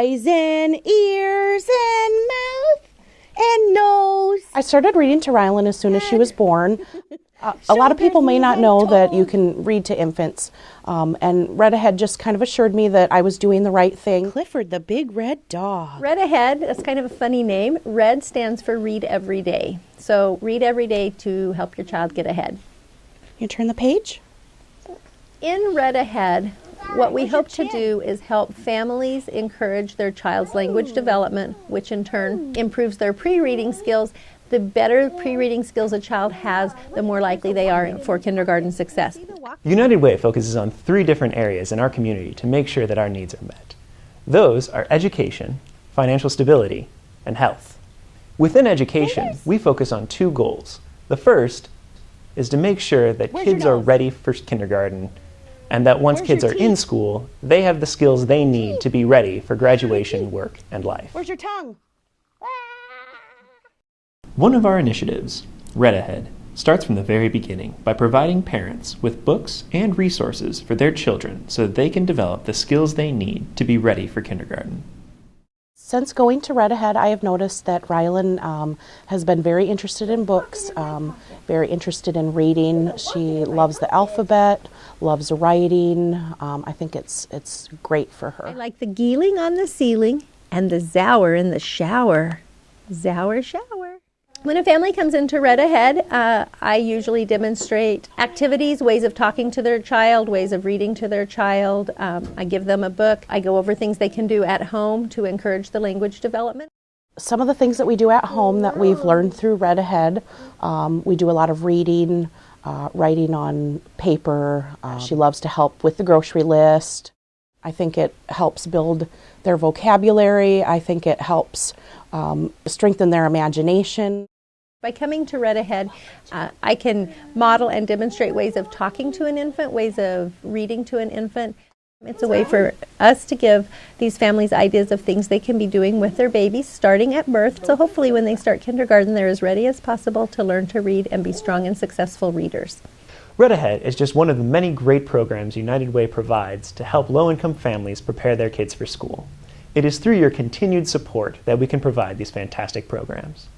eyes and ears and mouth and nose. I started reading to Rylan as soon as she was born. Uh, a lot of people may not know that you can read to infants, um, and Read Ahead just kind of assured me that I was doing the right thing. Clifford, the big red dog. Read Ahead, that's kind of a funny name. Red stands for read every day. So read every day to help your child get ahead. You turn the page? In Read Ahead, what we hope to do is help families encourage their child's language development, which in turn improves their pre reading skills. The better pre reading skills a child has, the more likely they are for kindergarten success. United Way focuses on three different areas in our community to make sure that our needs are met. Those are education, financial stability, and health. Within education, we focus on two goals. The first is to make sure that kids are ready for kindergarten and that once kids are in school, they have the skills they need to be ready for graduation, work, and life. Where's your tongue? One of our initiatives, Read Ahead, starts from the very beginning by providing parents with books and resources for their children so that they can develop the skills they need to be ready for kindergarten. Since going to Read Ahead, I have noticed that Rylan um, has been very interested in books, um, very interested in reading. She loves the alphabet, loves writing. Um, I think it's it's great for her. I like the geeling on the ceiling and the zower in the shower. Zower shower. When a family comes into Read Ahead, uh, I usually demonstrate activities, ways of talking to their child, ways of reading to their child. Um, I give them a book. I go over things they can do at home to encourage the language development. Some of the things that we do at home that we've learned through Read Ahead, um, we do a lot of reading, uh, writing on paper. Uh, she loves to help with the grocery list. I think it helps build their vocabulary. I think it helps um, strengthen their imagination. By coming to Read Ahead, uh, I can model and demonstrate ways of talking to an infant, ways of reading to an infant. It's a way for us to give these families ideas of things they can be doing with their babies starting at birth. So hopefully, when they start kindergarten, they're as ready as possible to learn to read and be strong and successful readers. Read Ahead is just one of the many great programs United Way provides to help low income families prepare their kids for school. It is through your continued support that we can provide these fantastic programs.